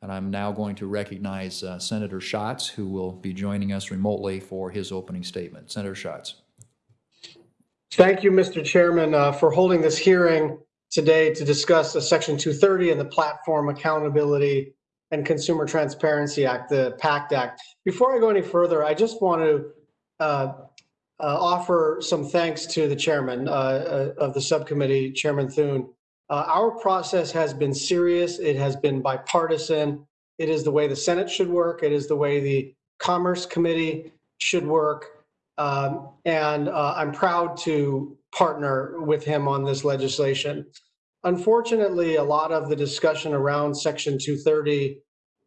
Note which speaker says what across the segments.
Speaker 1: And I'm now going to recognize uh, Senator Schatz, who will be joining us remotely for his opening statement. Senator Schatz.
Speaker 2: Thank you, Mr. Chairman, uh, for holding this hearing today to discuss the Section 230 and the Platform Accountability and Consumer Transparency Act, the PACT Act. Before I go any further, I just want to uh, uh, offer some thanks to the chairman uh, uh, of the subcommittee, Chairman Thune. Uh, our process has been serious. It has been bipartisan. It is the way the Senate should work. It is the way the Commerce Committee should work. Um, and uh, I'm proud to partner with him on this legislation. Unfortunately, a lot of the discussion around Section 230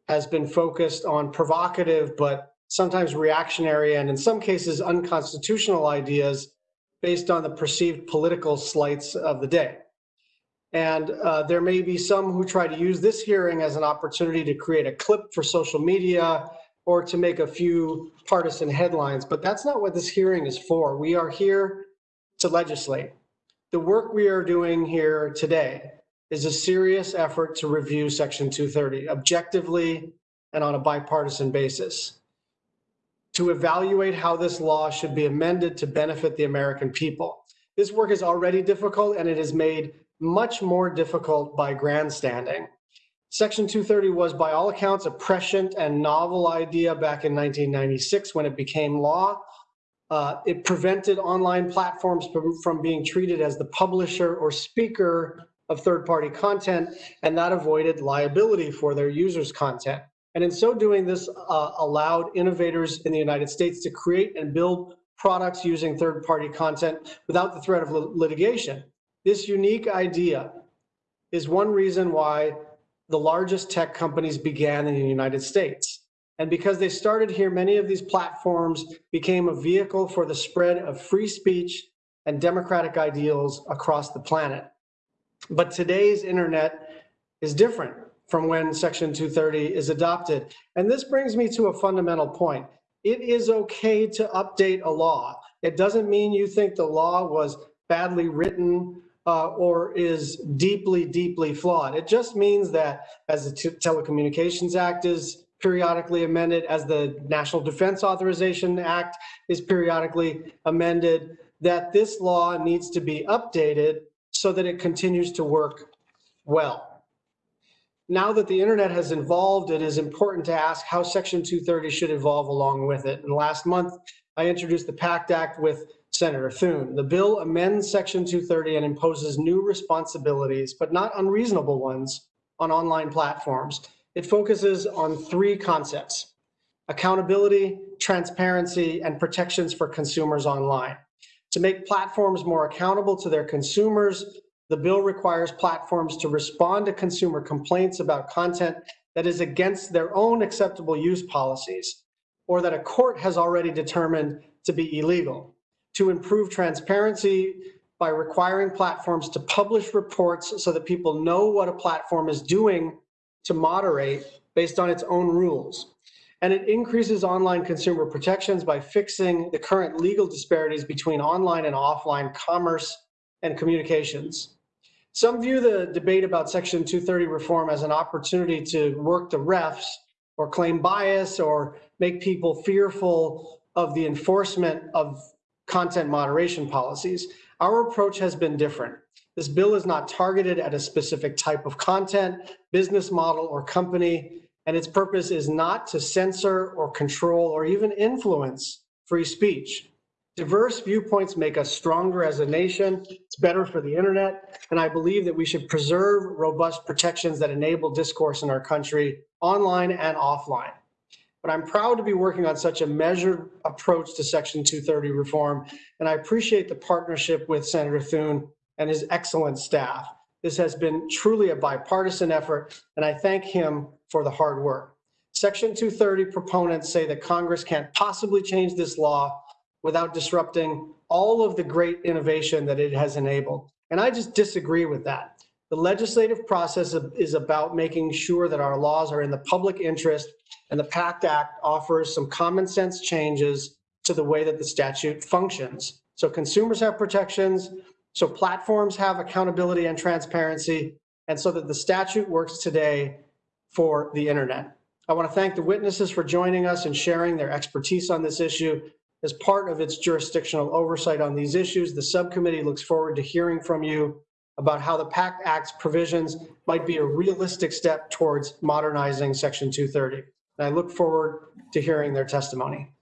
Speaker 2: has been focused on provocative but sometimes reactionary and in some cases unconstitutional ideas based on the perceived political slights of the day. And uh, there may be some who try to use this hearing as an opportunity to create a clip for social media or to make a few partisan headlines, but that's not what this hearing is for. We are here to legislate. The work we are doing here today is a serious effort to review Section 230 objectively and on a bipartisan basis to evaluate how this law should be amended to benefit the American people. This work is already difficult and it is made much more difficult by grandstanding. Section 230 was, by all accounts, a prescient and novel idea back in 1996 when it became law. Uh, it prevented online platforms from, being treated as the publisher or speaker of third-party content, and that avoided liability for their users' content. And in so doing, this uh, allowed innovators in the United States to create and build products using third-party content without the threat of litigation. This unique idea is one reason why the largest tech companies began in the United States. And because they started here, many of these platforms became a vehicle for the spread of free speech and democratic ideals across the planet. But today's internet is different from when Section 230 is adopted. And this brings me to a fundamental point. It is okay to update a law. It doesn't mean you think the law was badly written uh, or is deeply, deeply flawed. It just means that as the Telecommunications Act is periodically amended, as the National Defense Authorization Act is periodically amended, that this law needs to be updated so that it continues to work well. Now that the internet has evolved, it is important to ask how Section 230 should evolve along with it. And last month, I introduced the PACT Act with Senator Thune. The bill amends Section 230 and imposes new responsibilities, but not unreasonable ones, on online platforms. It focuses on three concepts, accountability, transparency, and protections for consumers online. To make platforms more accountable to their consumers, the bill requires platforms to respond to consumer complaints about content that is against their own acceptable use policies or that a court has already determined to be illegal to improve transparency by requiring platforms to publish reports so that people know what a platform is doing to moderate based on its own rules. And it increases online consumer protections by fixing the current legal disparities between online and offline commerce and communications. Some view the debate about Section 230 reform as an opportunity to work the refs or claim bias or make people fearful of the enforcement of content moderation policies. Our approach has been different. This bill is not targeted at a specific type of content, business model, or company, and its purpose is not to censor or control or even influence free speech. Diverse viewpoints make us stronger as a nation. It's better for the internet. And I believe that we should preserve robust protections that enable discourse in our country online and offline but I'm proud to be working on such a measured approach to Section 230 reform, and I appreciate the partnership with Senator Thune and his excellent staff. This has been truly a bipartisan effort, and I thank him for the hard work. Section 230 proponents say that Congress can't possibly change this law without disrupting all of the great innovation that it has enabled. And I just disagree with that. The legislative process is about making sure that our laws are in the public interest and the PACT Act offers some common sense changes to the way that the statute functions. So consumers have protections, so platforms have accountability and transparency, and so that the statute works today for the internet. I want to thank the witnesses for joining us and sharing their expertise on this issue. As part of its jurisdictional oversight on these issues, the subcommittee looks forward to hearing from you about how the PACT Act's provisions might be a realistic step towards modernizing Section 230. And I look forward to hearing their testimony.